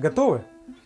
Готовы?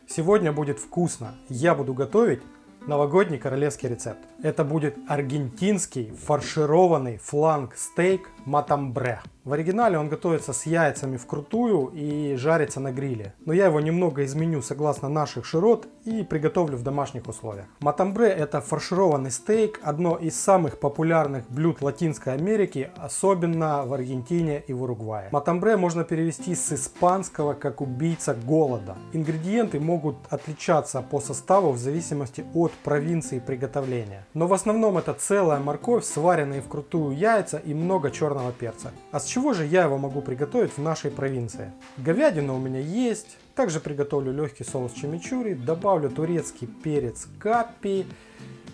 Сегодня будет вкусно. Я буду готовить новогодний королевский рецепт. Это будет аргентинский фаршированный фланг-стейк матамбре. В оригинале он готовится с яйцами вкрутую и жарится на гриле. Но я его немного изменю согласно наших широт и приготовлю в домашних условиях. Матамбре это фаршированный стейк, одно из самых популярных блюд Латинской Америки, особенно в Аргентине и в Уругвае. Матамбре можно перевести с испанского как убийца голода. Ингредиенты могут отличаться по составу в зависимости от провинции приготовления. Но в основном это целая морковь, сваренные вкрутую яйца и много черного перца. А с чего же я его могу приготовить в нашей провинции? Говядина у меня есть. Также приготовлю легкий соус чимичури, добавлю турецкий перец капи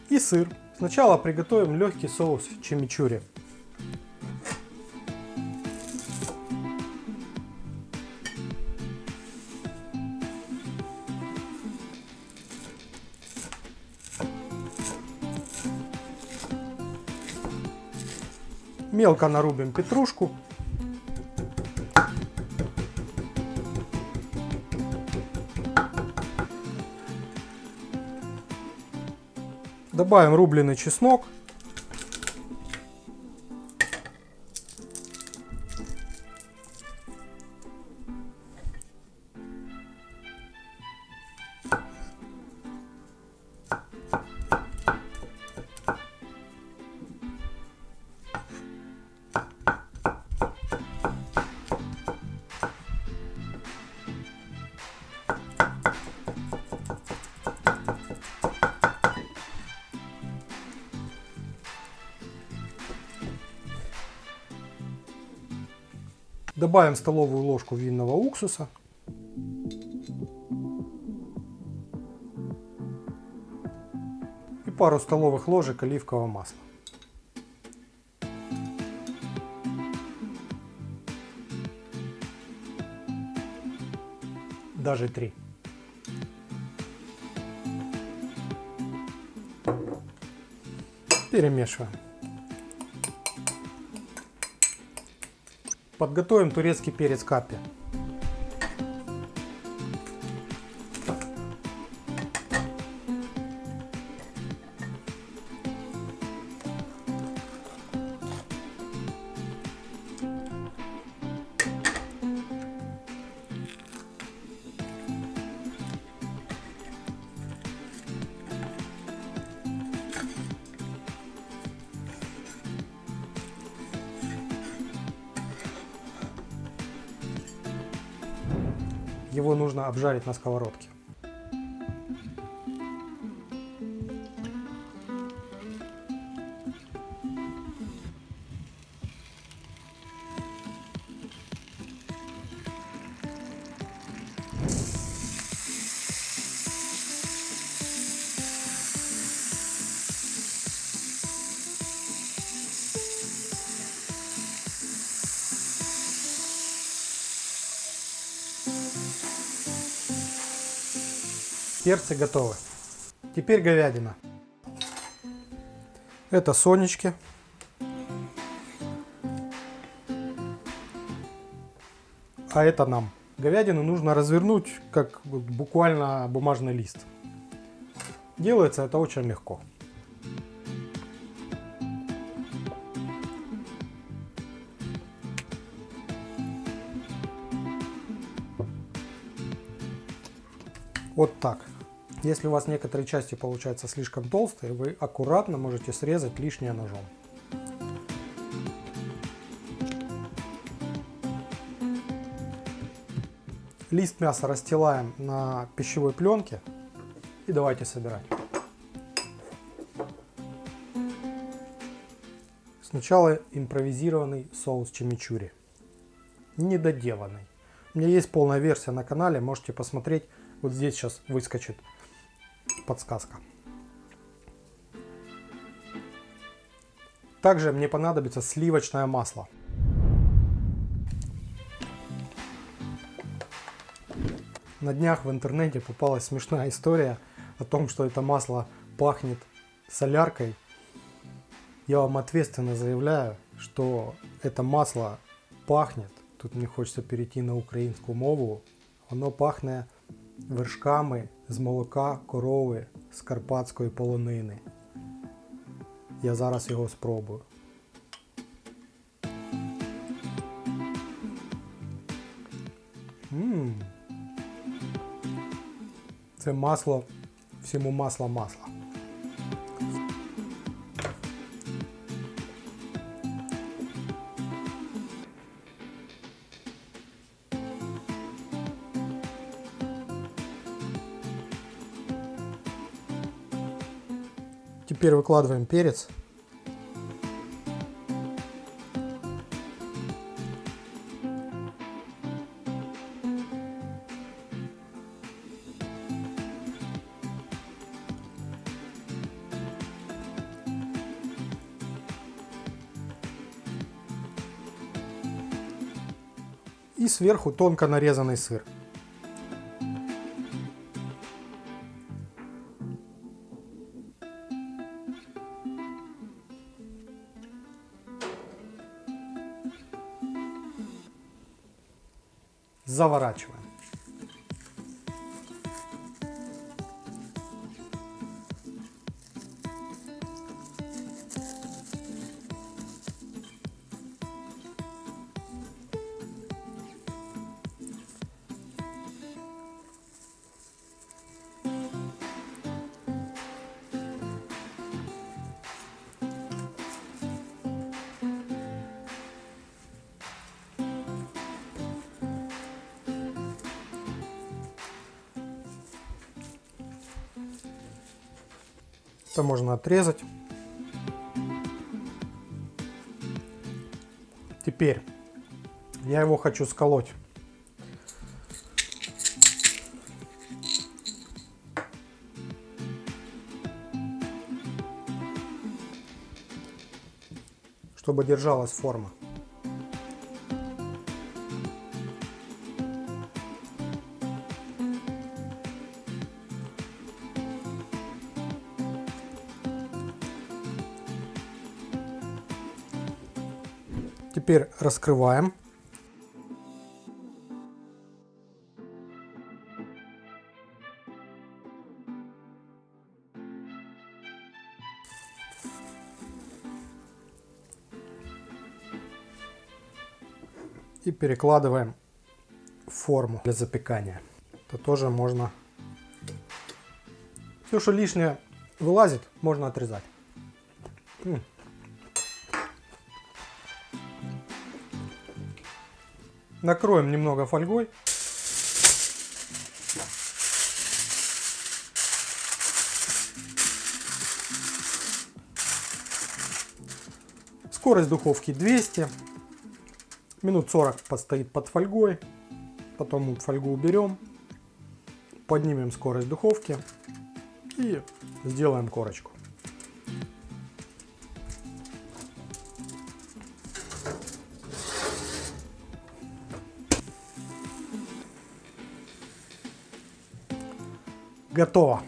и сыр. Сначала приготовим легкий соус чимичури. Мелко нарубим петрушку. Добавим рубленый чеснок. Добавим столовую ложку винного уксуса. И пару столовых ложек оливкового масла. Даже три. Перемешиваем. Подготовим турецкий перец капи. Его нужно обжарить на сковородке. Перцы готовы. Теперь говядина. Это сонечки. А это нам. Говядину нужно развернуть, как буквально бумажный лист. Делается это очень легко. Вот так. Если у вас некоторые части получаются слишком толстые, вы аккуратно можете срезать лишнее ножом. Лист мяса расстилаем на пищевой пленке и давайте собирать. Сначала импровизированный соус чимичури. Недоделанный. У меня есть полная версия на канале, можете посмотреть. Вот здесь сейчас выскочит подсказка. Также мне понадобится сливочное масло. На днях в интернете попалась смешная история о том, что это масло пахнет соляркой. Я вам ответственно заявляю, что это масло пахнет, тут мне хочется перейти на украинскую мову, оно пахнет вершками з молока корови з карпатської полонини. Я зараз його спробую. Ммм. Це масло, всьому масло масло. Теперь выкладываем перец. И сверху тонко нарезанный сыр. Заворачиваем. Это можно отрезать. Теперь я его хочу сколоть. чтобы держалась форма. Теперь раскрываем. И перекладываем в форму для запекания. Это тоже можно... Все, что лишнее вылазит, можно отрезать. Накроем немного фольгой. Скорость духовки 200. Минут 40 постоит под фольгой. Потом фольгу уберем. Поднимем скорость духовки. И сделаем корочку. Готово.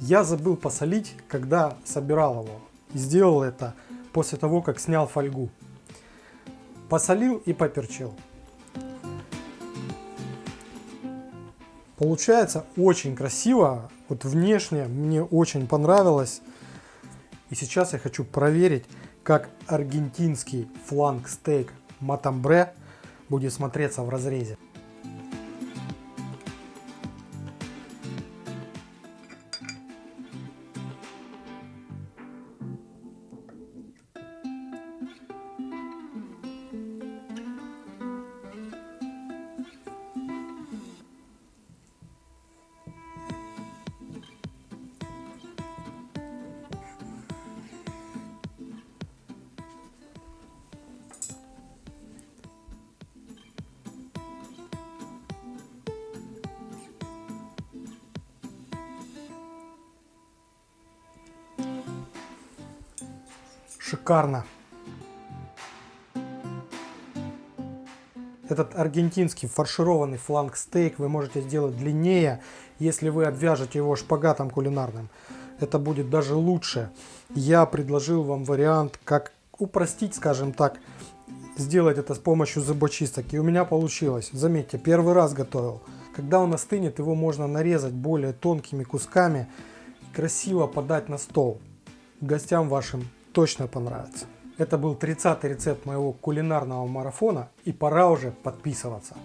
Я забыл посолить, когда собирал его. И сделал это после того, как снял фольгу. Посолил и поперчил. Получается очень красиво. Вот внешне мне очень понравилось. И сейчас я хочу проверить, как аргентинский фланг стейк матамбре будет смотреться в разрезе. Шикарно. Этот аргентинский фаршированный фланг стейк вы можете сделать длиннее, если вы обвяжете его шпагатом кулинарным. Это будет даже лучше. Я предложил вам вариант, как упростить, скажем так, сделать это с помощью зубочисток. И у меня получилось. Заметьте, первый раз готовил. Когда он остынет, его можно нарезать более тонкими кусками и красиво подать на стол. Гостям вашим точно понравится. Это был 30 рецепт моего кулинарного марафона и пора уже подписываться.